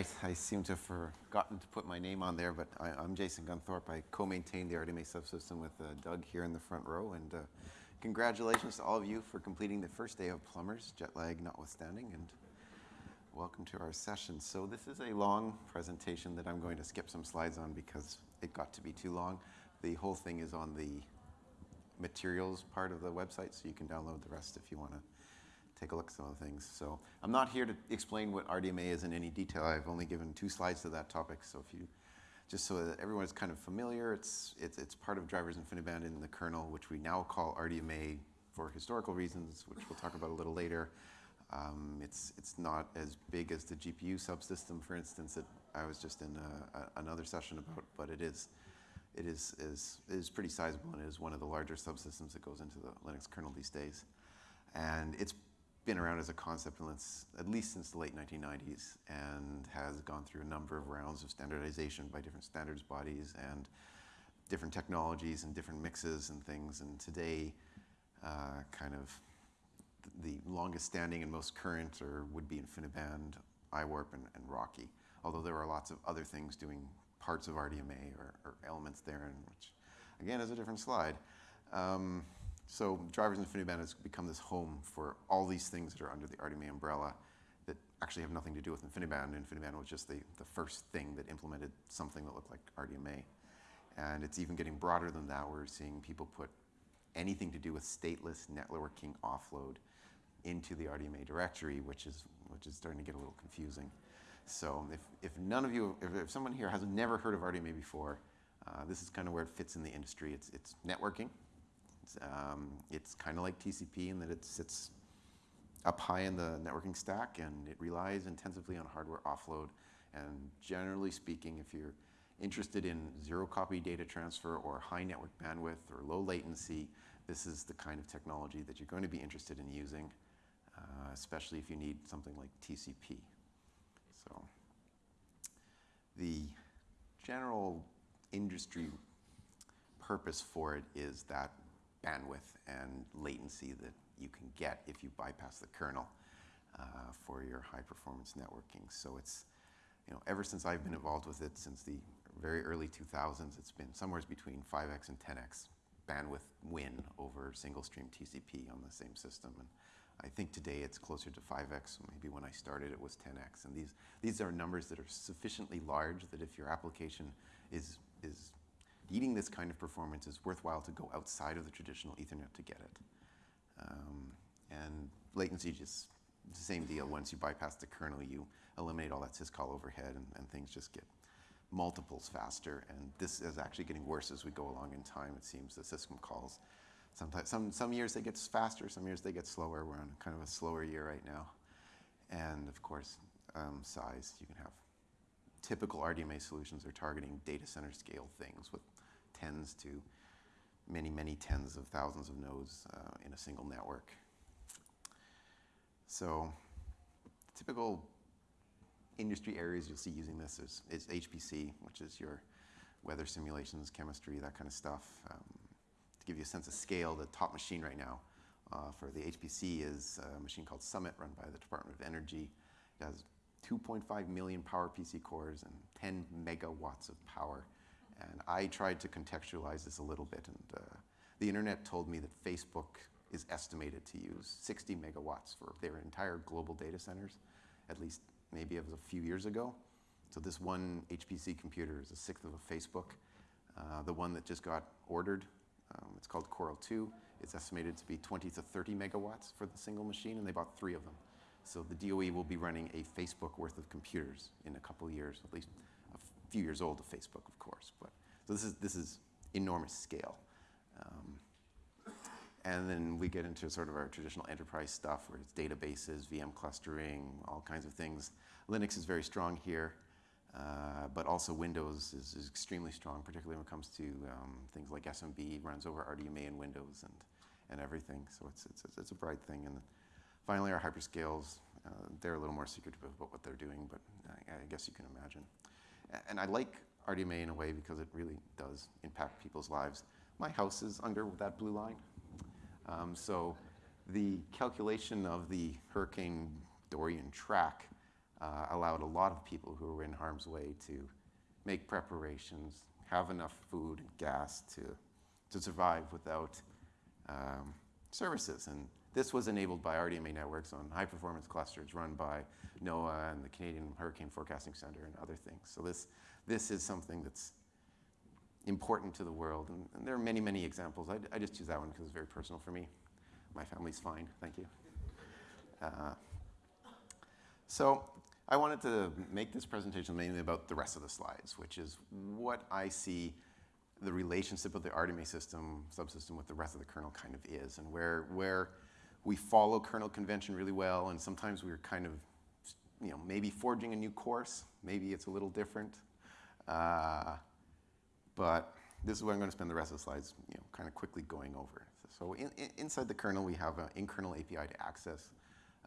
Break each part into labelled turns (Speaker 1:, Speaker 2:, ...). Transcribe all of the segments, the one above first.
Speaker 1: right, I seem to have forgotten to put my name on there, but I, am Jason Gunthorpe. I co-maintain the RDMA subsystem with uh, Doug here in the front row, and uh, congratulations to all of you for completing the first day of Plumbers, jet lag notwithstanding, and welcome to our session. So this is a long presentation that I'm going to skip some slides on because it got to be too long. The whole thing is on the materials part of the website, so you can download the rest if you want to take a look at some of the things. So I'm not here to explain what RDMA is in any detail. I've only given two slides to that topic. So if you, just so that everyone is kind of familiar, it's, it's, it's part of drivers InfiniBand in the kernel, which we now call RDMA for historical reasons, which we'll talk about a little later. Um, it's, it's not as big as the GPU subsystem, for instance, that I was just in a, a, another session about, but it is, it is, is, is pretty sizable and it is one of the larger subsystems that goes into the Linux kernel these days. And it's been around as a concept at least since the late 1990s and has gone through a number of rounds of standardization by different standards bodies and different technologies and different mixes and things. And today, uh, kind of the longest standing and most current or would be InfiniBand, iWarp, and, and RoCE. Although there are lots of other things doing parts of RDMA or, or elements there, which again is a different slide. Um, so drivers InfiniBand has become this home for all these things that are under the RDMA umbrella that actually have nothing to do with InfiniBand. InfiniBand was just the, the first thing that implemented something that looked like RDMA. And it's even getting broader than that. We're seeing people put anything to do with stateless networking offload into the RDMA directory, which is, which is starting to get a little confusing. So if, if none of you, if, if someone here has never heard of RDMA before, uh, this is kind of where it fits in the industry. It's, it's networking, um, it's kind of like TCP in that it sits up high in the networking stack and it relies intensively on hardware offload. And generally speaking, if you're interested in zero copy data transfer or high network bandwidth or low latency, this is the kind of technology that you're going to be interested in using, uh, especially if you need something like TCP. So the general industry purpose for it is that bandwidth and latency that you can get if you bypass the kernel uh, for your high performance networking. So it's, you know, ever since I've been involved with it, since the very early 2000s, it's been somewhere between 5x and 10x bandwidth win over single stream TCP on the same system. And I think today it's closer to 5x. Maybe when I started it was 10x. And these, these are numbers that are sufficiently large that if your application is, is needing this kind of performance, it's worthwhile to go outside of the traditional Ethernet to get it. Um, and latency just the same deal. Once you bypass the kernel, you eliminate all that syscall overhead and, and things just get multiples faster. And this is actually getting worse as we go along in time, it seems, the system calls. Sometimes, some, some years they get faster, some years they get slower. We're on kind of a slower year right now. And of course, um, size. You can have typical RDMA solutions are targeting data center scale things with tens to many, many tens of thousands of nodes uh, in a single network. So typical industry areas you'll see using this is, is HPC, which is your weather simulations, chemistry, that kind of stuff. Um, to give you a sense of scale, the top machine right now uh, for the HPC is a machine called Summit run by the Department of Energy. It has 2.5 million PowerPC cores and 10 megawatts of power. And I tried to contextualize this a little bit, and uh, the internet told me that Facebook is estimated to use 60 megawatts for their entire global data centers, at least maybe it was a few years ago. So this one HPC computer is a sixth of a Facebook. Uh, the one that just got ordered, um, it's called Coral 2. It's estimated to be 20 to 30 megawatts for the single machine, and they bought three of them. So the DOE will be running a Facebook worth of computers in a couple years, at least few years old of Facebook, of course. But so this is this is enormous scale. Um, and then we get into sort of our traditional enterprise stuff where it's databases, VM clustering, all kinds of things. Linux is very strong here, uh, but also Windows is, is, extremely strong, particularly when it comes to um, things like SMB, runs over RDMA in Windows and, and everything. So it's, it's, it's a bright thing. And finally, our hyperscales, uh, they're a little more secretive about what they're doing, but I, I guess you can imagine. And I like RDMA in a way because it really does impact people's lives. My house is under that blue line. Um, so the calculation of the Hurricane Dorian track uh, allowed a lot of people who were in harm's way to make preparations, have enough food and gas to, to survive without um, services. And this was enabled by RDMA networks on high performance clusters run by NOAA and the Canadian Hurricane Forecasting Center and other things. So this, this is something that's important to the world. And, and there are many, many examples. I, I just choose that one because it's very personal for me. My family's fine, thank you. Uh, so I wanted to make this presentation mainly about the rest of the slides, which is what I see the relationship of the RDMA system, subsystem with the rest of the kernel kind of is, and where, where we follow kernel convention really well, and sometimes we're kind of, you know, maybe forging a new course, maybe it's a little different. Uh, but this is what I'm going to spend the rest of the slides, you know, kind of quickly going over. So in, in, inside the kernel, we have an in-kernel API to access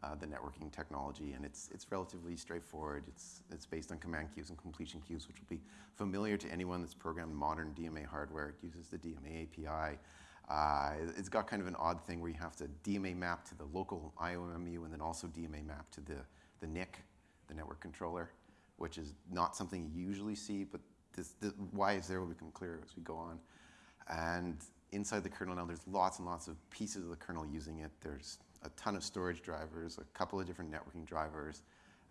Speaker 1: uh, the networking technology, and it's, it's relatively straightforward. It's, it's based on command queues and completion queues, which will be familiar to anyone that's programmed modern DMA hardware. It uses the DMA API. Uh, it's got kind of an odd thing where you have to DMA map to the local IOMMU and then also DMA map to the, the NIC, the network controller, which is not something you usually see, but this, this why is there will become clearer as we go on. And inside the kernel now, there's lots and lots of pieces of the kernel using it. There's a ton of storage drivers, a couple of different networking drivers.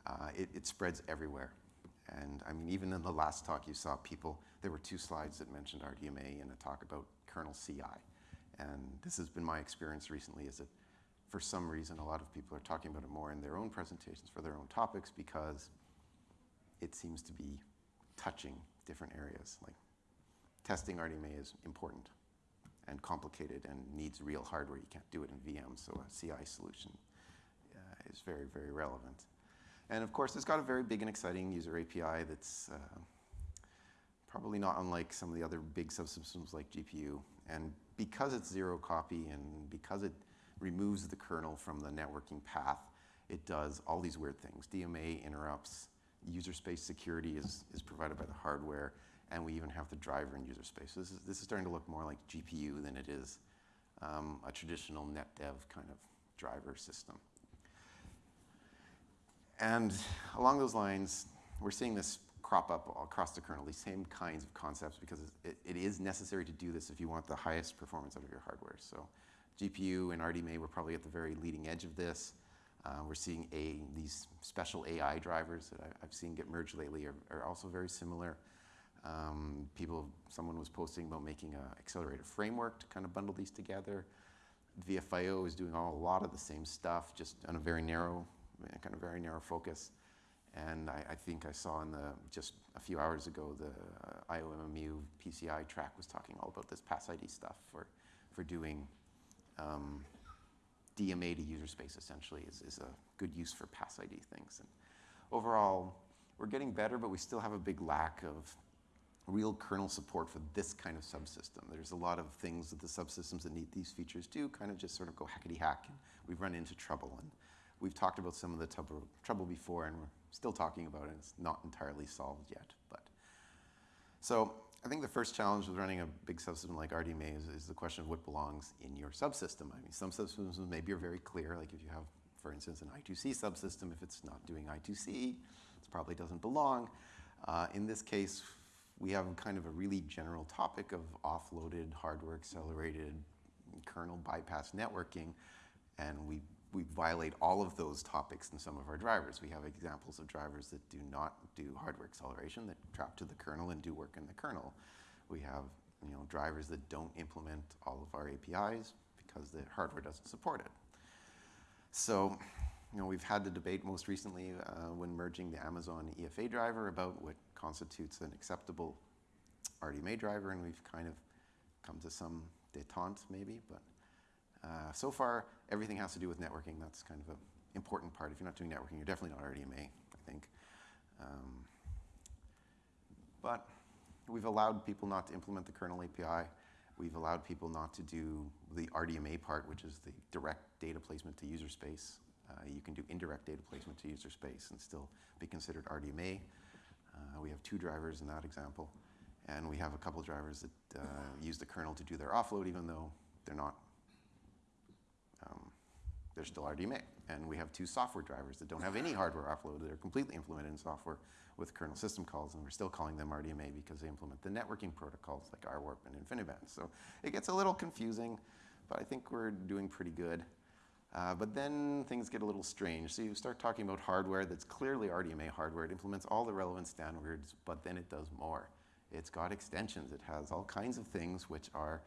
Speaker 1: Uh, it, it, spreads everywhere. And I mean, even in the last talk you saw people, there were two slides that mentioned RDMA and a talk about kernel CI. And this has been my experience recently is that for some reason a lot of people are talking about it more in their own presentations for their own topics because it seems to be touching different areas. Like testing RDMA is important and complicated and needs real hardware. You can't do it in VM, so a CI solution uh, is very, very relevant. And of course, it's got a very big and exciting user API that's uh, probably not unlike some of the other big subsystems like GPU. And because it's zero copy and because it removes the kernel from the networking path, it does all these weird things. DMA interrupts, user space security is, is provided by the hardware, and we even have the driver in user space. So this is, this is starting to look more like GPU than it is um, a traditional NetDev kind of driver system. And along those lines, we're seeing this crop up across the kernel, these same kinds of concepts, because it, it is necessary to do this if you want the highest performance out of your hardware. So GPU and RDMA were probably at the very leading edge of this. Uh, we're seeing a, these special AI drivers that I, have seen get merged lately are, are also very similar. Um, people, someone was posting about making an accelerator framework to kind of bundle these together. VFIO is doing all, a lot of the same stuff, just on a very narrow, kind of very narrow focus. And I, I think I saw in the, just a few hours ago, the uh, IOMMU PCI track was talking all about this PASID stuff for, for doing um, DMA to user space essentially is, is a good use for PASID things. And overall, we're getting better, but we still have a big lack of real kernel support for this kind of subsystem. There's a lot of things that the subsystems that need these features do kind of just sort of go hackety hack, and we've run into trouble. And we've talked about some of the trouble, trouble before, and still talking about it. It's not entirely solved yet. But so I think the first challenge with running a big subsystem like RDMA is, is the question of what belongs in your subsystem. I mean, some subsystems maybe are very clear, like if you have, for instance, an I2C subsystem, if it's not doing I2C, it probably doesn't belong. Uh, in this case, we have kind of a really general topic of offloaded, hardware accelerated, kernel bypass networking, and we, we violate all of those topics in some of our drivers. We have examples of drivers that do not do hardware acceleration, that trap to the kernel and do work in the kernel. We have you know, drivers that don't implement all of our APIs because the hardware doesn't support it. So you know, we've had the debate most recently uh, when merging the Amazon EFA driver about what constitutes an acceptable RDMA driver, and we've kind of come to some detente maybe, but uh, so far everything has to do with networking. That's kind of an important part. If you're not doing networking, you're definitely not RDMA, I think. Um, but we've allowed people not to implement the kernel API. We've allowed people not to do the RDMA part, which is the direct data placement to user space. Uh, you can do indirect data placement to user space and still be considered RDMA. Uh, we have two drivers in that example. And we have a couple drivers that uh, use the kernel to do their offload, even though they're not, they're still RDMA. And we have two software drivers that don't have any hardware offload. They're completely implemented in software with kernel system calls, and we're still calling them RDMA because they implement the networking protocols like iWarp and InfiniBand. So it gets a little confusing, but I think we're doing pretty good. Uh, but then things get a little strange. So you start talking about hardware that's clearly RDMA hardware. It implements all the relevant standards, but then it does more. It's got extensions. It has all kinds of things which are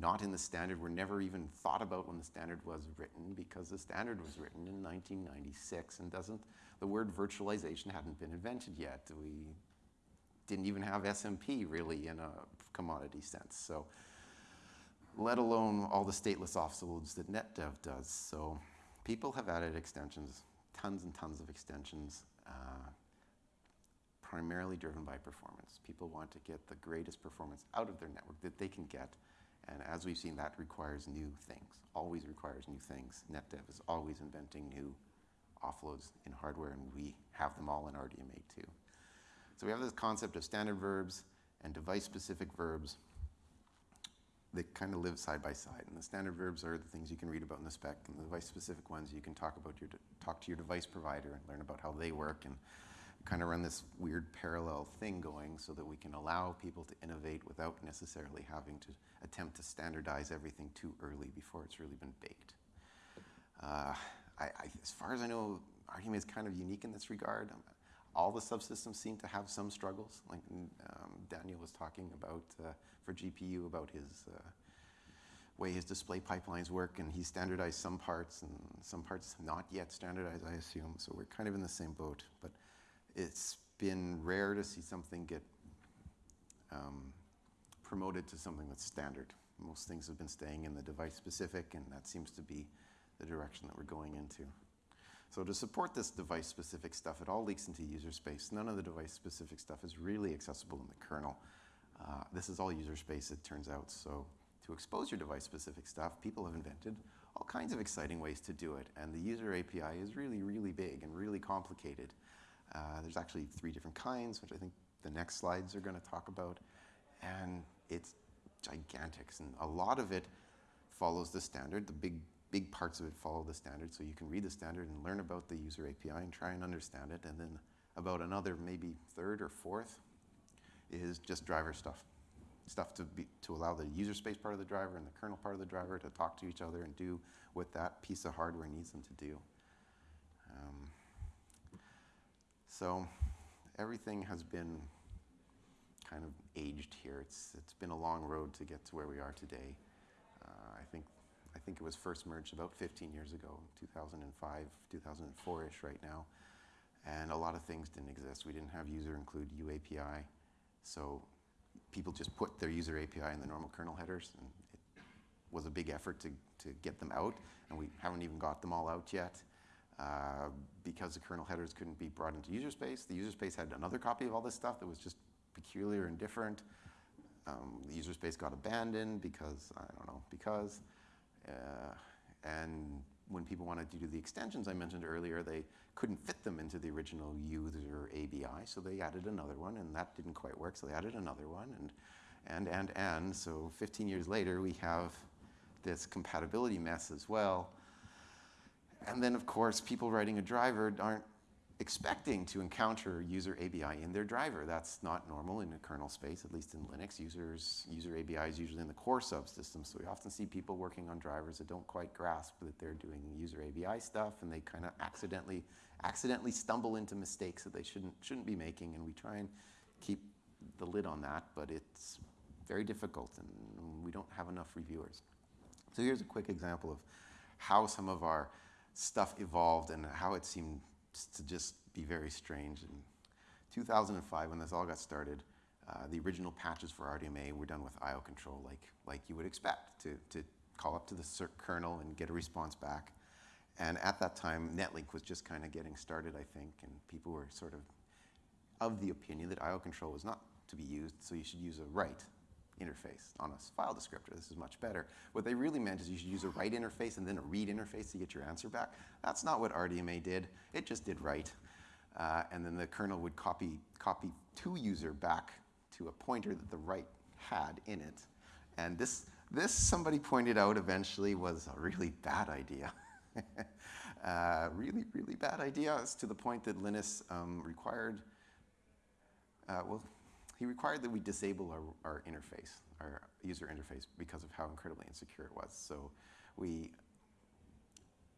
Speaker 1: not in the standard, were never even thought about when the standard was written because the standard was written in 1996 and doesn't, the word virtualization hadn't been invented yet. We didn't even have SMP really in a commodity sense. So let alone all the stateless offloads that NetDev does. So people have added extensions, tons and tons of extensions, uh, primarily driven by performance. People want to get the greatest performance out of their network that they can get. And as we've seen, that requires new things, always requires new things. NetDev is always inventing new offloads in hardware, and we have them all in RDMA too. So we have this concept of standard verbs and device-specific verbs that kind of live side by side. And the standard verbs are the things you can read about in the spec, and the device-specific ones you can talk about your talk to your device provider and learn about how they work, and kind of run this weird parallel thing going so that we can allow people to innovate without necessarily having to attempt to standardize everything too early before it's really been baked. Uh, I, I, as far as I know, RDMA is kind of unique in this regard. Um, all the subsystems seem to have some struggles. Like um, Daniel was talking about uh, for GPU about his uh, way his display pipelines work, and he standardized some parts, and some parts not yet standardized, I assume. So we're kind of in the same boat. But it's been rare to see something get um, promoted to something that's standard. Most things have been staying in the device specific, and that seems to be the direction that we're going into. So to support this device-specific stuff, it all leaks into user space. None of the device-specific stuff is really accessible in the kernel. Uh, this is all user space, it turns out. So to expose your device-specific stuff, people have invented all kinds of exciting ways to do it. And the user API is really, really big and really complicated. Uh, there's actually three different kinds, which I think the next slides are going to talk about. And it's gigantic. And a lot of it follows the standard. The big big parts of it follow the standard, so you can read the standard and learn about the user API and try and understand it. And then about another maybe third or fourth is just driver stuff. Stuff to, be, to allow the user space part of the driver and the kernel part of the driver to talk to each other and do what that piece of hardware needs them to do. Um, so everything has been kind of aged here. It's, it's been a long road to get to where we are today. Uh, I think I think it was first merged about 15 years ago, 2005, 2004-ish right now. And a lot of things didn't exist. We didn't have user include UAPI. So people just put their user API in the normal kernel headers. And it was a big effort to, to get them out. And we haven't even got them all out yet. Uh, because the kernel headers couldn't be brought into user space. The user space had another copy of all this stuff that was just peculiar and different. Um, the user space got abandoned because, I don't know, because. Uh, and when people wanted to do the extensions I mentioned earlier, they couldn't fit them into the original user ABI, so they added another one, and that didn't quite work, so they added another one, and, and, and, and. So 15 years later, we have this compatibility mess as well. And then, of course, people writing a driver aren't expecting to encounter user ABI in their driver. That's not normal in a kernel space, at least in Linux. Users, user ABI is usually in the core subsystem, so we often see people working on drivers that don't quite grasp that they're doing user ABI stuff, and they kind of accidentally, accidentally stumble into mistakes that they shouldn't, shouldn't be making, and we try and keep the lid on that, but it's very difficult, and we don't have enough reviewers. So here's a quick example of how some of our stuff evolved and how it seemed to just be very strange. In 2005, when this all got started, uh, the original patches for RDMA were done with IO control, like, like you would expect, to, to call up to the kernel and get a response back. And at that time, Netlink was just kind of getting started, I think, and people were sort of of the opinion that IO control was not to be used, so you should use a write interface on a file descriptor. This is much better. What they really meant is you should use a write interface and then a read interface to get your answer back. That's not what RDMA did. It just did write. Uh, and then the kernel would copy, copy to user back to a pointer that the write had in it. And this, this somebody pointed out eventually was a really bad idea. uh, really, really bad idea. It's to the point that Linus um, required, uh, well, he required that we disable our, our interface, our user interface, because of how incredibly insecure it was. So we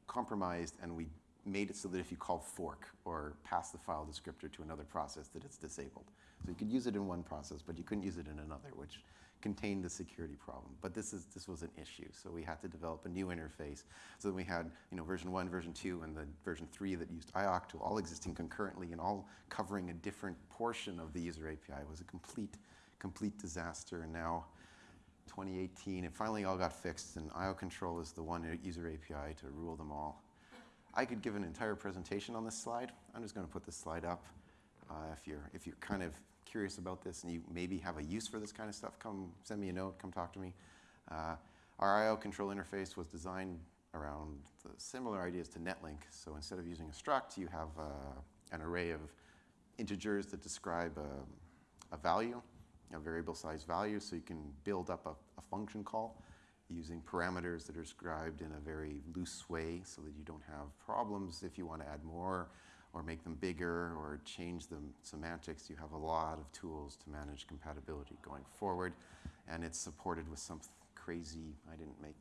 Speaker 1: compromised and we made it so that if you call fork or pass the file descriptor to another process, that it's disabled. So you could use it in one process, but you couldn't use it in another, which contained the security problem. But this, is, this was an issue, so we had to develop a new interface. So then we had you know, version 1, version 2, and the version 3 that used IOCTL all existing concurrently and all covering a different portion of the user API. It was a complete, complete disaster, and now 2018, it finally all got fixed, and IO control is the one user API to rule them all. I could give an entire presentation on this slide. I'm just going to put this slide up. Uh, if you're if you're kind of curious about this and you maybe have a use for this kind of stuff, come send me a note. Come talk to me. Uh, our IO control interface was designed around similar ideas to Netlink. So instead of using a struct, you have uh, an array of integers that describe a, a value, a variable size value. So you can build up a, a function call using parameters that are described in a very loose way so that you don't have problems if you want to add more or make them bigger or change the semantics. You have a lot of tools to manage compatibility going forward. And it's supported with some crazy, I didn't make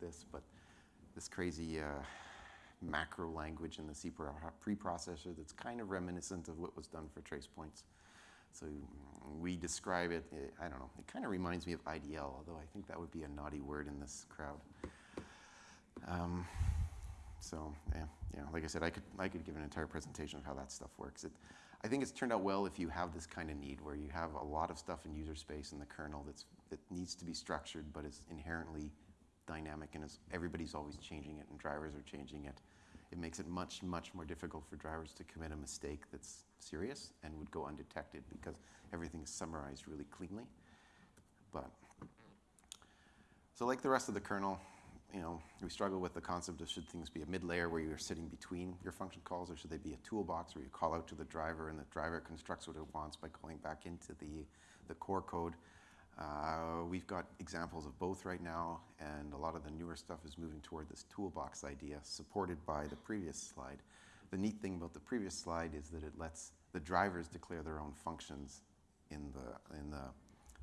Speaker 1: this, but this crazy uh, macro language in the C preprocessor that's kind of reminiscent of what was done for trace points. So we describe it, I don't know, it kind of reminds me of IDL, although I think that would be a naughty word in this crowd. Um, so yeah, yeah, like I said, I could, I could give an entire presentation of how that stuff works. It, I think it's turned out well if you have this kind of need where you have a lot of stuff in user space in the kernel that's, that needs to be structured but is inherently dynamic and is, everybody's always changing it and drivers are changing it it makes it much, much more difficult for drivers to commit a mistake that's serious and would go undetected because everything is summarized really cleanly. But, so like the rest of the kernel, you know, we struggle with the concept of should things be a mid-layer where you're sitting between your function calls or should they be a toolbox where you call out to the driver and the driver constructs what it wants by calling back into the, the core code. Uh, we've got examples of both right now, and a lot of the newer stuff is moving toward this toolbox idea, supported by the previous slide. The neat thing about the previous slide is that it lets the drivers declare their own functions in the, in the,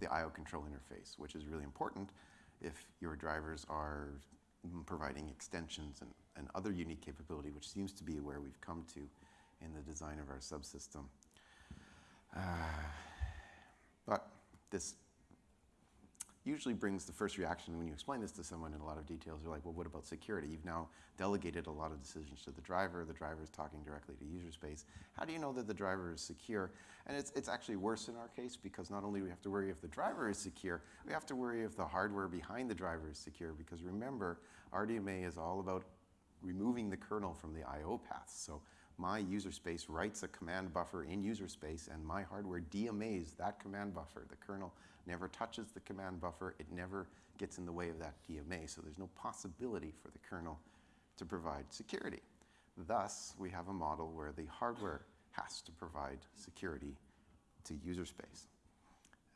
Speaker 1: the I.O. control interface, which is really important if your drivers are providing extensions and, and other unique capability, which seems to be where we've come to in the design of our subsystem. Uh, but this usually brings the first reaction when you explain this to someone in a lot of details. They're like, well, what about security? You've now delegated a lot of decisions to the driver. The driver is talking directly to user space. How do you know that the driver is secure? And it's, it's actually worse in our case because not only do we have to worry if the driver is secure, we have to worry if the hardware behind the driver is secure because remember, RDMA is all about removing the kernel from the I.O. paths. So my user space writes a command buffer in user space and my hardware DMAs that command buffer. The kernel never touches the command buffer. It never gets in the way of that DMA, so there's no possibility for the kernel to provide security. Thus, we have a model where the hardware has to provide security to user space.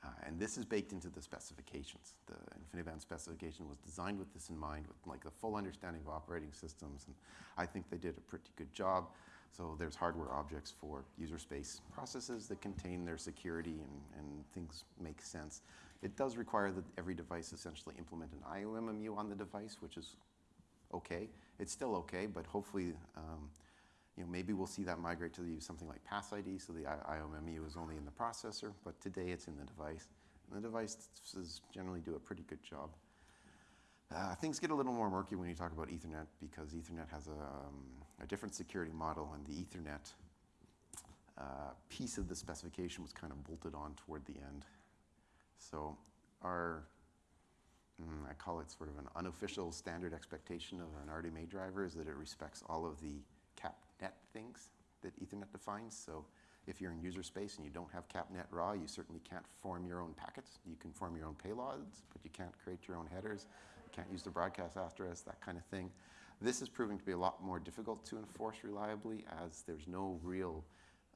Speaker 1: Uh, and this is baked into the specifications. The InfiniBand specification was designed with this in mind, with like a full understanding of operating systems, and I think they did a pretty good job. So there's hardware objects for user space processes that contain their security and, and things make sense. It does require that every device essentially implement an IOMMU on the device, which is okay. It's still okay, but hopefully, um, you know, maybe we'll see that migrate to use something like PASID, so the IOMMU is only in the processor, but today it's in the device. And the devices generally do a pretty good job. Uh, things get a little more murky when you talk about Ethernet because Ethernet has a, um, a different security model and the Ethernet uh, piece of the specification was kind of bolted on toward the end. So our, mm, I call it sort of an unofficial standard expectation of an RDMA driver is that it respects all of the CAPNet things that Ethernet defines. So if you're in user space and you don't have CAPNet raw, you certainly can't form your own packets. You can form your own payloads, but you can't create your own headers can't use the broadcast after us, that kind of thing. This is proving to be a lot more difficult to enforce reliably as there's no real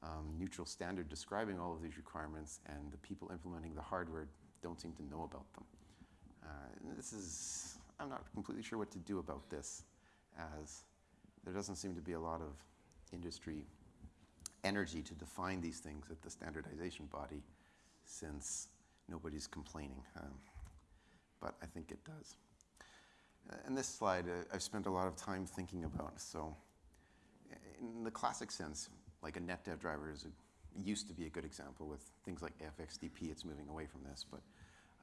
Speaker 1: um, neutral standard describing all of these requirements and the people implementing the hardware don't seem to know about them. Uh, this is, I'm not completely sure what to do about this. as there doesn't seem to be a lot of industry energy to define these things at the standardization body since nobody's complaining. Um, but I think it does. Uh, and this slide, uh, I've spent a lot of time thinking about. So, in the classic sense, like a NetDev driver is a, used to be a good example with things like AF_XDP. It's moving away from this, but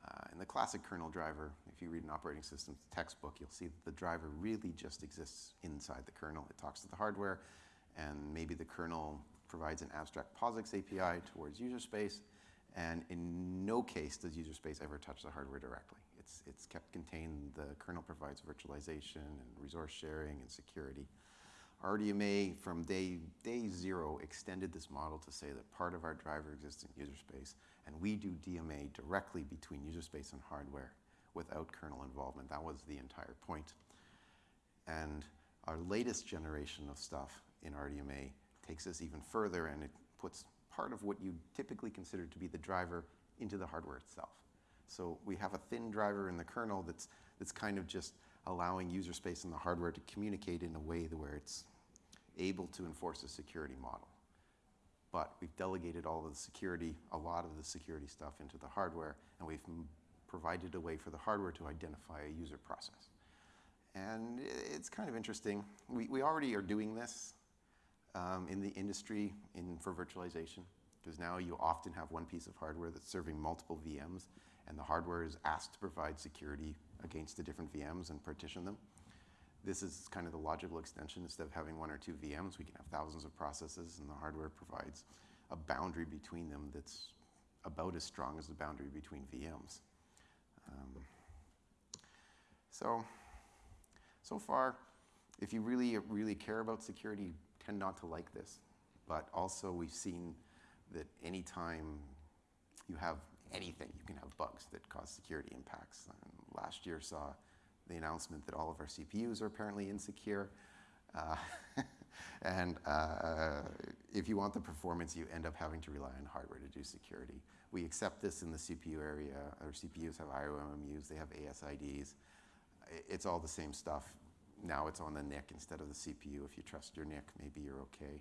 Speaker 1: uh, in the classic kernel driver, if you read an operating system textbook, you'll see that the driver really just exists inside the kernel. It talks to the hardware, and maybe the kernel provides an abstract POSIX API towards user space, and in no case does user space ever touch the hardware directly. It's, it's kept contained. The kernel provides virtualization and resource sharing and security. RDMA from day, day zero extended this model to say that part of our driver exists in user space, and we do DMA directly between user space and hardware without kernel involvement. That was the entire point. And our latest generation of stuff in RDMA takes this even further and it puts part of what you typically consider to be the driver into the hardware itself. So we have a thin driver in the kernel that's, that's kind of just allowing user space and the hardware to communicate in a way where it's able to enforce a security model. But we've delegated all of the security, a lot of the security stuff into the hardware, and we've provided a way for the hardware to identify a user process. And it's kind of interesting. We, we already are doing this um, in the industry in, for virtualization, because now you often have one piece of hardware that's serving multiple VMs, and the hardware is asked to provide security against the different VMs and partition them. This is kind of the logical extension. Instead of having one or two VMs, we can have thousands of processes, and the hardware provides a boundary between them that's about as strong as the boundary between VMs. Um, so, so far, if you really, really care about security, you tend not to like this. But also, we've seen that anytime you have anything, you can have bugs that cause security impacts. And last year saw the announcement that all of our CPUs are apparently insecure. Uh, and uh, if you want the performance, you end up having to rely on hardware to do security. We accept this in the CPU area. Our CPUs have IOMMUs, they have ASIDs. It's all the same stuff. Now it's on the NIC instead of the CPU. If you trust your NIC, maybe you're okay.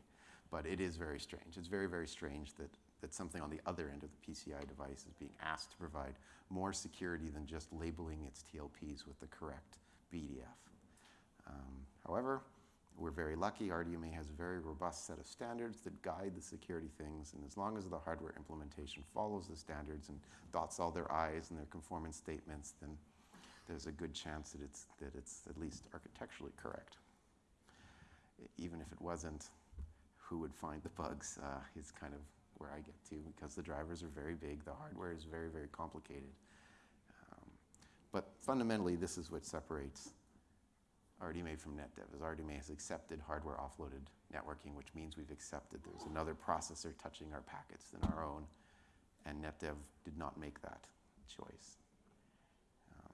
Speaker 1: But it is very strange. It's very, very strange that that something on the other end of the PCI device is being asked to provide more security than just labeling its TLPs with the correct BDF. Um, however, we're very lucky. RDMA has a very robust set of standards that guide the security things, and as long as the hardware implementation follows the standards and dots all their I's and their conformance statements, then there's a good chance that it's, that it's at least architecturally correct. Even if it wasn't, who would find the bugs uh, is kind of where I get to because the drivers are very big, the hardware is very, very complicated. Um, but fundamentally, this is what separates RDMA from NetDev, is RDMA has accepted hardware offloaded networking, which means we've accepted there's another processor touching our packets than our own, and NetDev did not make that choice. Um,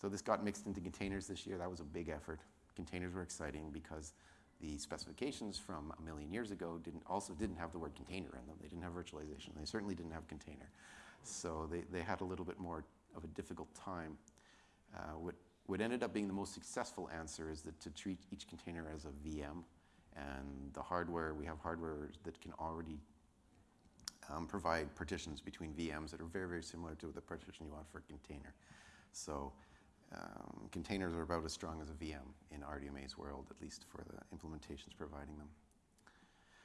Speaker 1: so this got mixed into containers this year. That was a big effort. Containers were exciting because the specifications from a million years ago didn't, also didn't have the word container in them. They didn't have virtualization. They certainly didn't have container. So they, they had a little bit more of a difficult time. Uh, what, what ended up being the most successful answer is that to treat each container as a VM. And the hardware, we have hardware that can already um, provide partitions between VMs that are very, very similar to the partition you want for a container. So um, containers are about as strong as a VM in RDMA's world, at least for the implementations providing them.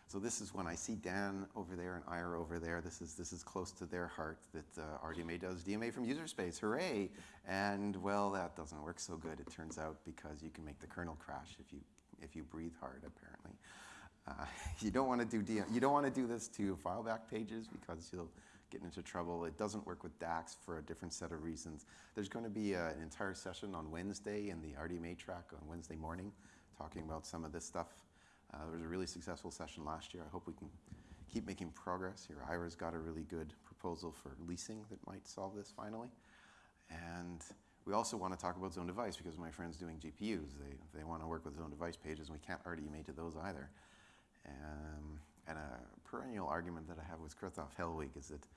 Speaker 1: So this is when I see Dan over there and Ira over there. This is this is close to their heart that uh, RDMA does DMA from user space. Hooray! And well, that doesn't work so good. It turns out because you can make the kernel crash if you if you breathe hard. Apparently, uh, you don't want to do DM, you don't want to do this to file back pages because you'll into trouble. It doesn't work with DAX for a different set of reasons. There's going to be a, an entire session on Wednesday in the RDMA track on Wednesday morning talking about some of this stuff. Uh, there was a really successful session last year. I hope we can keep making progress here. Ira's got a really good proposal for leasing that might solve this finally. And we also want to talk about zone device because my friend's doing GPUs. They, they want to work with zone device pages, and we can't RDMA to those either. Um, and a perennial argument that I have with Christoph Hellwig is that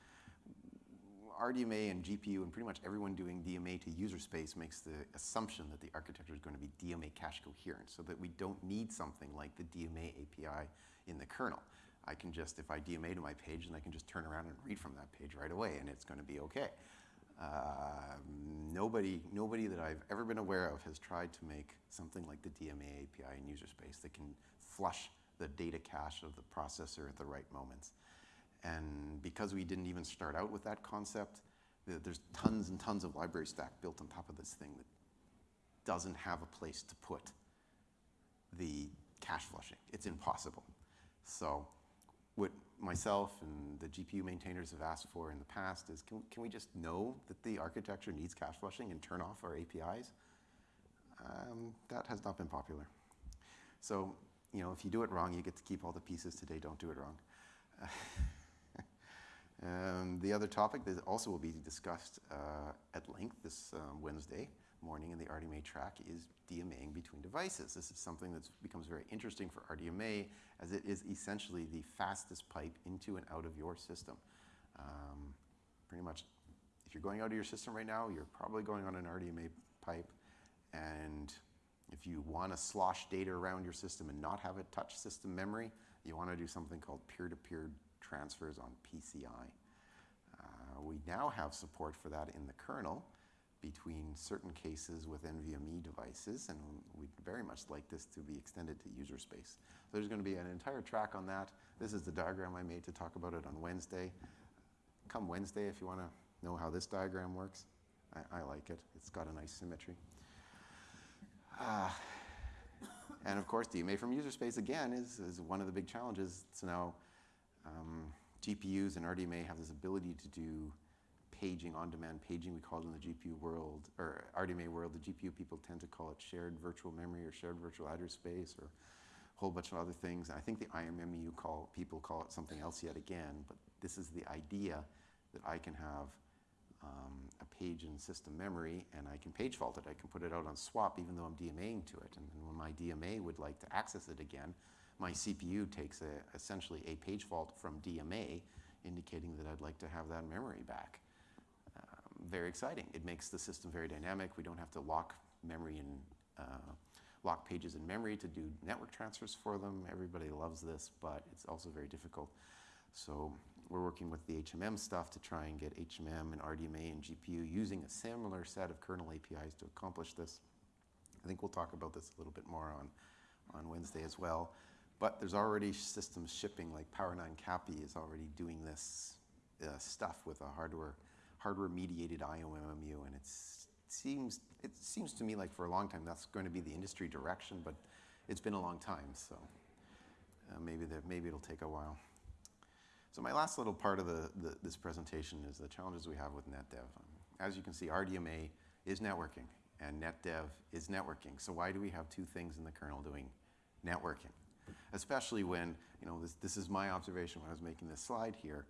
Speaker 1: RDMA and GPU and pretty much everyone doing DMA to user space makes the assumption that the architecture is going to be DMA cache coherent so that we don't need something like the DMA API in the kernel. I can just, if I DMA to my page, then I can just turn around and read from that page right away and it's going to be okay. Uh, nobody, nobody that I've ever been aware of has tried to make something like the DMA API in user space that can flush the data cache of the processor at the right moments. And because we didn't even start out with that concept, there's tons and tons of library stack built on top of this thing that doesn't have a place to put the cache flushing. It's impossible. So what myself and the GPU maintainers have asked for in the past is can, can we just know that the architecture needs cache flushing and turn off our APIs? Um, that has not been popular. So, you know, if you do it wrong, you get to keep all the pieces today. Don't do it wrong. um, the other topic that also will be discussed uh, at length this um, Wednesday morning in the RDMA track is DMAing between devices. This is something that becomes very interesting for RDMA as it is essentially the fastest pipe into and out of your system. Um, pretty much, if you're going out of your system right now, you're probably going on an RDMA pipe. And if you want to slosh data around your system and not have it touch system memory, you want to do something called peer-to-peer -peer transfers on PCI. Uh, we now have support for that in the kernel between certain cases with NVMe devices, and we'd very much like this to be extended to user space. So there's going to be an entire track on that. This is the diagram I made to talk about it on Wednesday. Come Wednesday if you want to know how this diagram works. I, I like it. It's got a nice symmetry. Uh, and of course, DMA from user space, again, is, is one of the big challenges. So now um, GPUs and RDMA have this ability to do paging, on-demand paging, we call it in the GPU world, or RDMA world, the GPU people tend to call it shared virtual memory or shared virtual address space or a whole bunch of other things. I think the IOMMU call, people call it something else yet again, but this is the idea that I can have um, a page in system memory and I can page fault it. I can put it out on swap even though I'm DMAing to it. And when my DMA would like to access it again, my CPU takes a, essentially a page fault from DMA indicating that I'd like to have that memory back very exciting. It makes the system very dynamic. We don't have to lock memory and uh, lock pages in memory to do network transfers for them. Everybody loves this, but it's also very difficult. So we're working with the HMM stuff to try and get HMM and RDMA and GPU using a similar set of kernel APIs to accomplish this. I think we'll talk about this a little bit more on, on Wednesday as well. But there's already systems shipping, like Power9 CAPI is already doing this uh, stuff with a hardware hardware-mediated IOMMU, and it seems it seems to me like for a long time that's going to be the industry direction, but it's been a long time, so uh, maybe that maybe it'll take a while. So my last little part of the, the, this presentation is the challenges we have with NetDev. As you can see, RDMA is networking, and NetDev is networking. So why do we have two things in the kernel doing networking? Especially when, you know, this, this is my observation when I was making this slide here,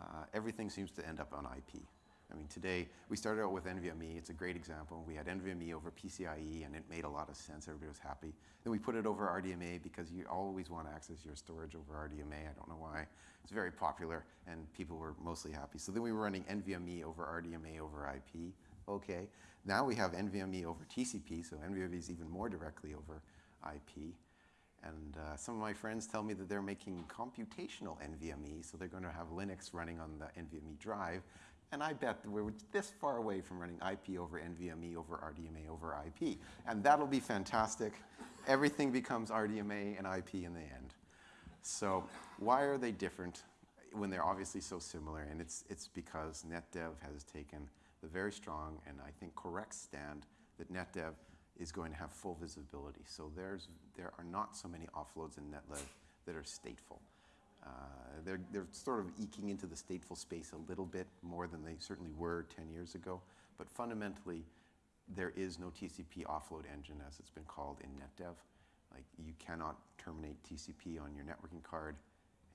Speaker 1: uh, everything seems to end up on IP. I mean, today, we started out with NVMe. It's a great example. We had NVMe over PCIe, and it made a lot of sense. Everybody was happy. Then we put it over RDMA because you always want to access your storage over RDMA. I don't know why. It's very popular, and people were mostly happy. So then we were running NVMe over RDMA over IP. Okay. Now we have NVMe over TCP, so NVMe is even more directly over IP. And uh, some of my friends tell me that they're making computational NVMe, so they're going to have Linux running on the NVMe drive. And I bet we're this far away from running IP over NVMe over RDMA over IP. And that'll be fantastic. Everything becomes RDMA and IP in the end. So why are they different when they're obviously so similar? And it's, it's because NetDev has taken the very strong and I think correct stand that NetDev is going to have full visibility. So there's, there are not so many offloads in NetDev that are stateful. Uh, they're, they're sort of eking into the stateful space a little bit more than they certainly were 10 years ago. But fundamentally, there is no TCP offload engine, as it's been called in NetDev. Like you cannot terminate TCP on your networking card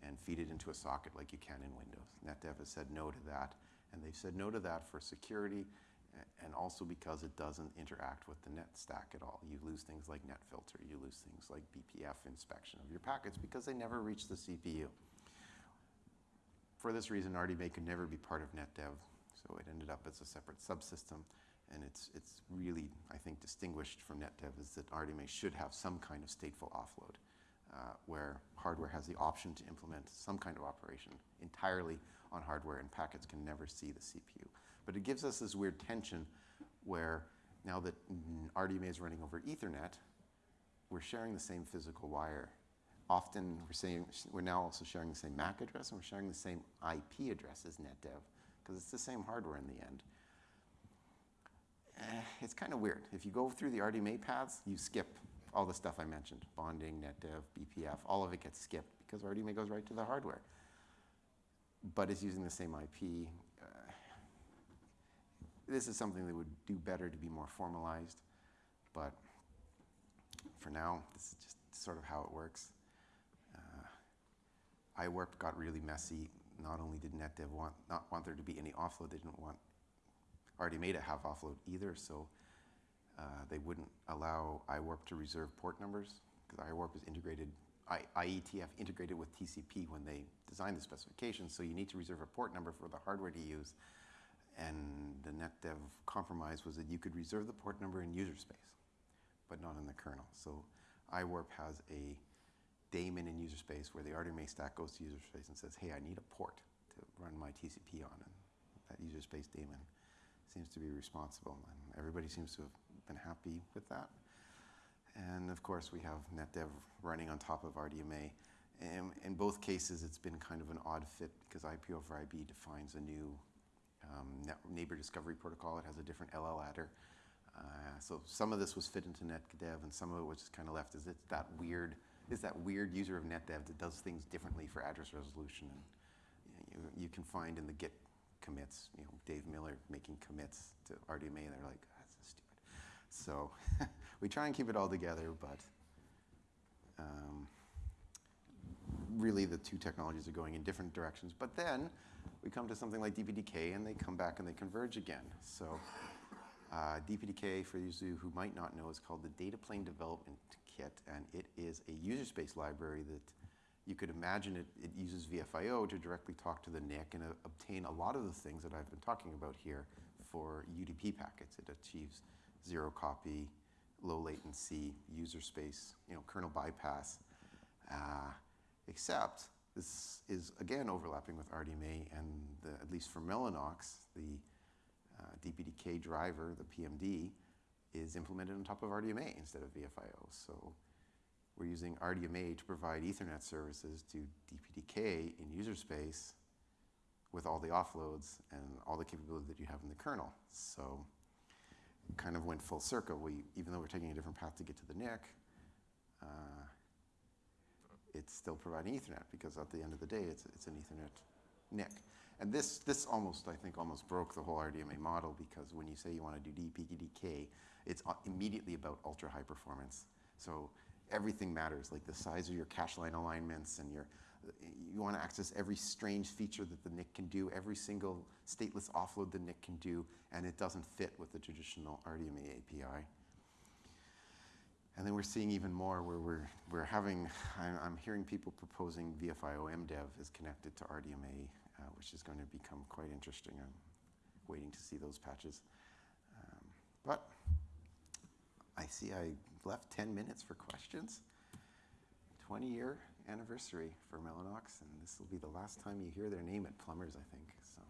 Speaker 1: and feed it into a socket like you can in Windows. NetDev has said no to that, and they've said no to that for security and also because it doesn't interact with the net stack at all. You lose things like net filter, you lose things like BPF inspection of your packets because they never reach the CPU. For this reason, RDMA could never be part of NetDev. So it ended up as a separate subsystem, and it's, it's really, I think, distinguished from NetDev is that RDMA should have some kind of stateful offload, uh, where hardware has the option to implement some kind of operation entirely on hardware, and packets can never see the CPU. But it gives us this weird tension where now that RDMA is running over Ethernet, we're sharing the same physical wire. Often we're saying we're now also sharing the same MAC address and we're sharing the same IP address as NetDev because it's the same hardware in the end. Eh, it's kind of weird. If you go through the RDMA paths, you skip all the stuff I mentioned, bonding, NetDev, BPF, all of it gets skipped because RDMA goes right to the hardware. But it's using the same IP. This is something that would do better to be more formalized, but for now, this is just sort of how it works. Uh, iWarp got really messy. Not only did NetDev want, not want there to be any offload, they didn't want RDMA to have offload either, so uh, they wouldn't allow iWarp to reserve port numbers because iWarp is integrated, I, IETF integrated with TCP when they designed the specification, so you need to reserve a port number for the hardware to use. And the NetDev compromise was that you could reserve the port number in user space but not in the kernel. So iWarp has a daemon in user space where the RDMA stack goes to user space and says, hey, I need a port to run my TCP on. And that user space daemon seems to be responsible. And everybody seems to have been happy with that. And of course, we have NetDev running on top of RDMA. And in both cases, it's been kind of an odd fit because IP over IB defines a new um, neighbor discovery protocol. It has a different LL adder. Uh, so some of this was fit into NetDev, and some of it was just kind of left as it's that weird, is that weird user of NetDev that does things differently for address resolution. And you, you can find in the Git commits, you know, Dave Miller making commits to RDMA, and they're like, that's so stupid. So we try and keep it all together, but um, really the two technologies are going in different directions. But then we come to something like DPDK, and they come back and they converge again. So uh, DPDK, for those of you who might not know, is called the Data Plane Development Kit, and it is a user space library that you could imagine it, it uses VFIO to directly talk to the NIC and uh, obtain a lot of the things that I've been talking about here for UDP packets. It achieves zero copy, low latency, user space, you know, kernel bypass, uh, except this is again overlapping with RDMA and the, at least for Mellanox, the uh, DPDK driver, the PMD, is implemented on top of RDMA instead of VFIO. So we're using RDMA to provide Ethernet services to DPDK in user space with all the offloads and all the capability that you have in the kernel. So kind of went full circle. We, even though we're taking a different path to get to the NIC, uh, it's still providing Ethernet because at the end of the day, it's, it's an Ethernet NIC. And this, this almost, I think, almost broke the whole RDMA model because when you say you want to do DPDK, it's uh, immediately about ultra high performance. So everything matters, like the size of your cache line alignments and your, you want to access every strange feature that the NIC can do, every single stateless offload the NIC can do, and it doesn't fit with the traditional RDMA API. And then we're seeing even more where we're, we're having, I'm, I'm hearing people proposing VFIO MDEV is connected to RDMA uh, which is going to become quite interesting. I'm waiting to see those patches. Um, but I see I left 10 minutes for questions. 20 year anniversary for Mellanox, and this will be the last time you hear their name at Plumbers, I think. So,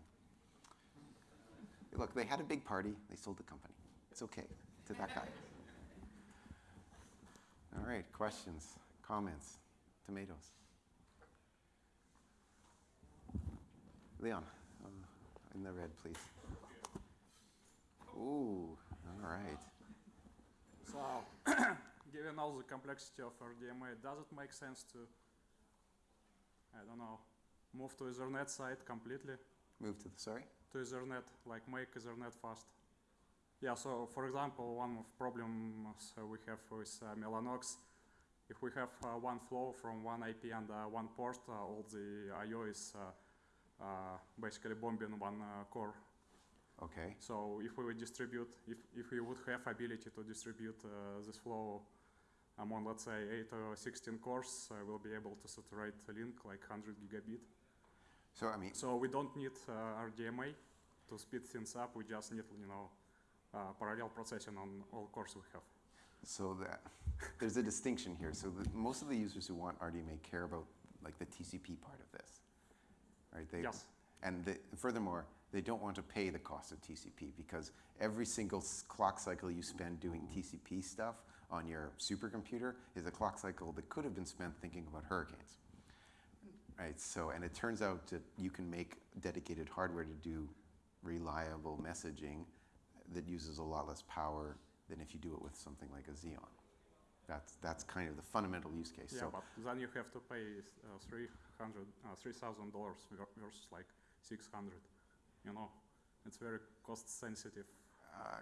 Speaker 1: look, they had a big party. They sold the company. It's okay to that guy. All right, questions, comments, tomatoes. Leon, uh, in the red, please. Ooh, all right.
Speaker 2: So, given all the complexity of RDMA, does it make sense to, I don't know, move to Ethernet side completely?
Speaker 1: Move to the, sorry?
Speaker 2: To Ethernet, like make Ethernet fast. Yeah, so for example, one of problems uh, we have with uh, Mellanox, if we have uh, one flow from one IP and uh, one port, uh, all the I.O. is uh, uh, basically bombing one uh, core.
Speaker 1: Okay.
Speaker 2: So if we would distribute, if, if we would have ability to distribute uh, this flow among let's say 8 or 16 cores, uh, we'll be able to saturate a link like 100 gigabit.
Speaker 1: So I mean,
Speaker 2: So we don't need uh, RDMA. to speed things up, we just need, you know, Uh, parallel processing on all cores we have.
Speaker 1: So that, there's a distinction here. So the, most of the users who want RDMA care about like the TCP part of this, right? They,
Speaker 2: Yes.
Speaker 1: And the, furthermore, they don't want to pay the cost of TCP because every single clock cycle you spend doing TCP stuff on your supercomputer is a clock cycle that could have been spent thinking about hurricanes. Right, so, and it turns out that you can make dedicated hardware to do reliable messaging that uses a lot less power than if you do it with something like a Xeon. That's, that's kind of the fundamental use case.
Speaker 2: Yeah,
Speaker 1: So,
Speaker 2: but then you have to pay uh, three hundred, uh, three thousand dollars versus like six hundred. You know, it's very cost sensitive.
Speaker 1: uh,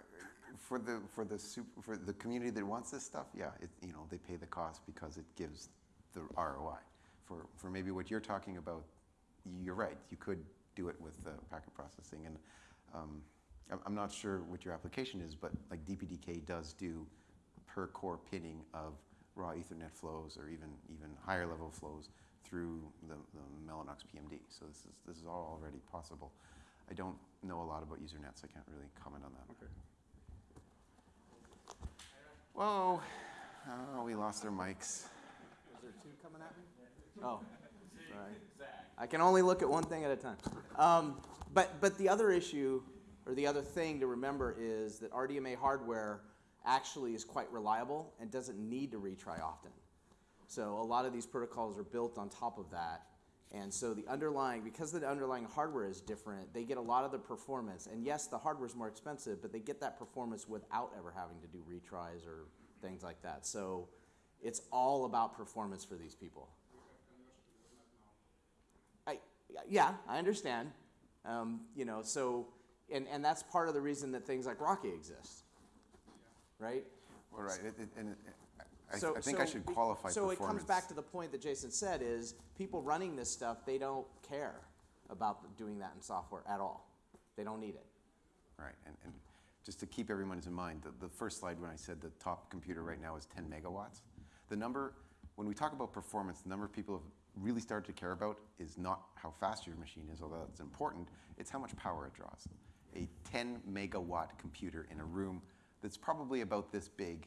Speaker 1: for the, for the sup for the community that wants this stuff, yeah, it, you know, they pay the cost because it gives the ROI. For, for maybe what you're talking about, you're right, you could do it with uh, packet processing and, um, I'm, I'm not sure what your application is, but like DPDK does do per core pinning of raw ethernet flows or even, even higher level flows through the, the Mellanox PMD. So this is, this is all already possible. I don't know a lot about Usernet, so I can't really comment on that.
Speaker 2: Okay.
Speaker 1: Whoa, oh, we lost our mics.
Speaker 3: Is there two coming at me? Oh, sorry. I can only look at one thing at a time. Um, but, but the other issue, or the other thing to remember is that RDMA hardware actually is quite reliable and doesn't need to retry often. So a lot of these protocols are built on top of that. And so the underlying, because the underlying hardware is different, they get a lot of the performance. And yes, the hardware is more expensive, but they get that performance without ever having to do retries or things like that. So it's all about performance for these people. I, yeah, I understand. Um, you know, so, and, and that's part of the reason that things like RoCE exist, right?
Speaker 1: All right, it, it, and it, I,
Speaker 3: So-
Speaker 1: I think I should qualify
Speaker 3: So it comes back to the point that Jason said is people running this stuff, they don't care about doing that in software at all. They don't need it.
Speaker 1: Right, and, and just to keep everyone's in mind, the, the first slide when I said the top computer right now is 10 megawatts, the number, when we talk about performance, the number of people have really started to care about is not how fast your machine is, although that's important, it's how much power it draws. A 10 megawatt computer in a room that's probably about this big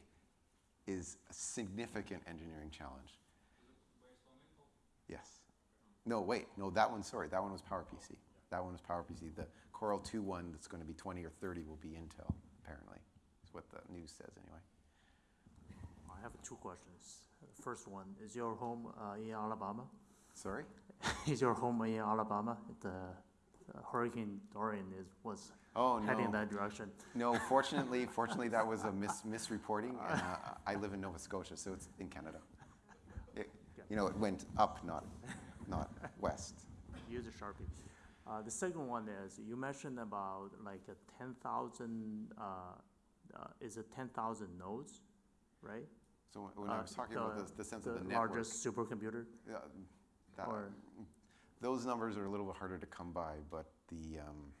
Speaker 1: is a significant engineering challenge. Yes. No, wait, no, that one, sorry, that one was PowerPC. That one was PowerPC. The Coral 2 one that's going to be 20 or 30 will be Intel, apparently, is what the news says anyway.
Speaker 4: I have two questions. First one, is your home uh, in Alabama?
Speaker 1: Sorry?
Speaker 4: Is your home in Alabama? The Hurricane Dorian is, was
Speaker 1: Oh,
Speaker 4: heading
Speaker 1: no.
Speaker 4: that direction.
Speaker 1: No, fortunately, fortunately, that was a mis- misreporting. And, uh, I live in Nova Scotia, so it's in Canada. It, you know, it went up, not, not west.
Speaker 4: Use a Sharpie. Uh, the second one is, you mentioned about like a ten thousand, uh, uh, is it ten thousand nodes, right?
Speaker 1: So when- I
Speaker 4: Uh,
Speaker 1: was talking about the, the sense of the network,
Speaker 4: largest supercomputer,
Speaker 1: uh, that,
Speaker 4: or,
Speaker 1: those numbers are a little bit harder to come by, but the, um,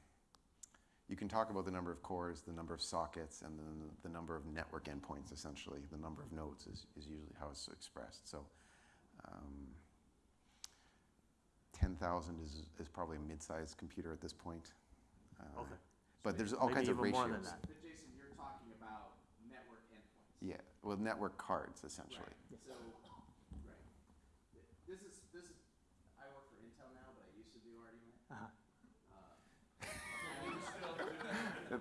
Speaker 1: you can talk about the number of cores, the number of sockets, and then the number of network endpoints, essentially. The number of nodes is, is usually how it's expressed. So um, 10,000 is, is probably a mid-sized computer at this point. Uh,
Speaker 4: okay.
Speaker 1: But there's all kinds of
Speaker 4: even
Speaker 1: ratios.
Speaker 4: more than that.
Speaker 3: But Jason, you're talking about network endpoints.
Speaker 1: Yeah, well, network cards, essentially.
Speaker 3: So, right. This is, this is, I work for Intel now, but I used to do RDMA.
Speaker 4: Uh-huh.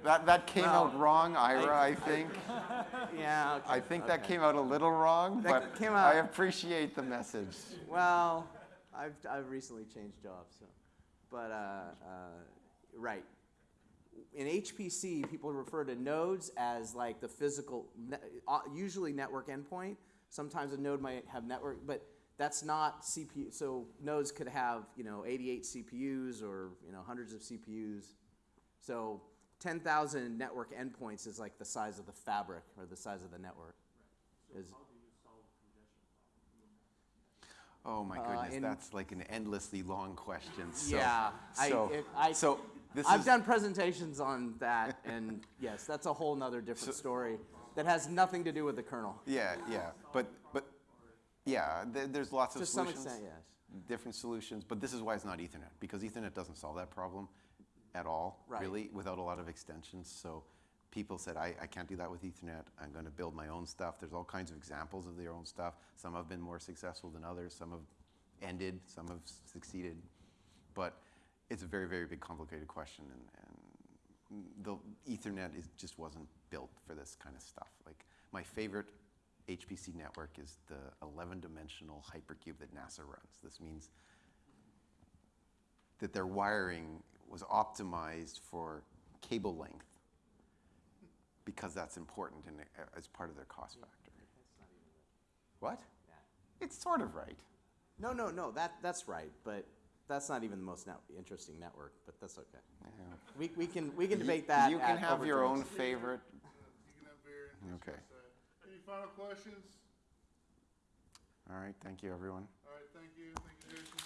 Speaker 1: That, that came
Speaker 3: Well,
Speaker 1: out wrong, Ira, I think.
Speaker 3: Yeah,
Speaker 1: I think that came out a little wrong,
Speaker 3: That
Speaker 1: but
Speaker 3: came
Speaker 1: I appreciate the message.
Speaker 3: Well, I've, I've recently changed jobs, so, but, uh, uh, right. In HPC, people refer to nodes as like the physical, ne- uh, usually network endpoint. Sometimes a node might have network, but that's not CPU. So nodes could have, you know, 88 CPUs or, you know, hundreds of CPUs. So 10,000 network endpoints is like the size of the fabric or the size of the network. Is,
Speaker 1: Oh my
Speaker 3: Uh,
Speaker 1: goodness,
Speaker 3: in-
Speaker 1: that's like an endlessly long question. So,
Speaker 3: Yeah, I-
Speaker 1: so,
Speaker 3: it- I-
Speaker 1: so this
Speaker 3: I've
Speaker 1: is,
Speaker 3: done presentations on that, and yes, that's a whole nother different story that has nothing to do with the kernel.
Speaker 1: yeah, yeah, but but yeah, there, there's lots of
Speaker 3: To some
Speaker 1: solutions,
Speaker 3: extent, yes.
Speaker 1: different solutions, but this is why it's not Ethernet because Ethernet doesn't solve that problem. At all,
Speaker 3: Right.
Speaker 1: really, without a lot of extensions. So people said, I, I can't do that with Ethernet. I'm going to build my own stuff. There's all kinds of examples of their own stuff. Some have been more successful than others. Some have ended. Some have succeeded. But it's a very, very big, complicated question, and, and the Ethernet is, just wasn't built for this kind of stuff. Like my favorite HPC network is the 11-dimensional hypercube that NASA runs. This means that their wiring was optimized for cable length because that's important in, uh, as part of their cost factor. What? It's sort of right.
Speaker 3: No, no, no, that, that's right, but that's not even the most net- interesting network, but that's okay.
Speaker 1: Yeah.
Speaker 3: We, we can, we can debate that
Speaker 1: You can have your own favorite.
Speaker 5: You can have beer.
Speaker 1: Okay.
Speaker 5: Any final questions?
Speaker 1: All right, thank you, everyone.
Speaker 5: All right, thank you, thank you, Jason.